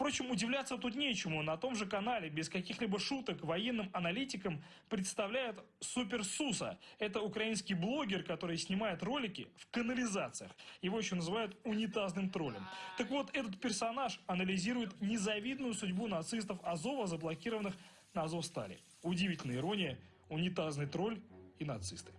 Впрочем, удивляться тут нечему. На том же канале без каких-либо шуток военным аналитикам представляют Супер Суса. Это украинский блогер, который снимает ролики в канализациях. Его еще называют унитазным троллем. Так вот, этот персонаж анализирует незавидную судьбу нацистов Азова, заблокированных на Азовстале. Удивительная ирония, унитазный тролль и нацисты.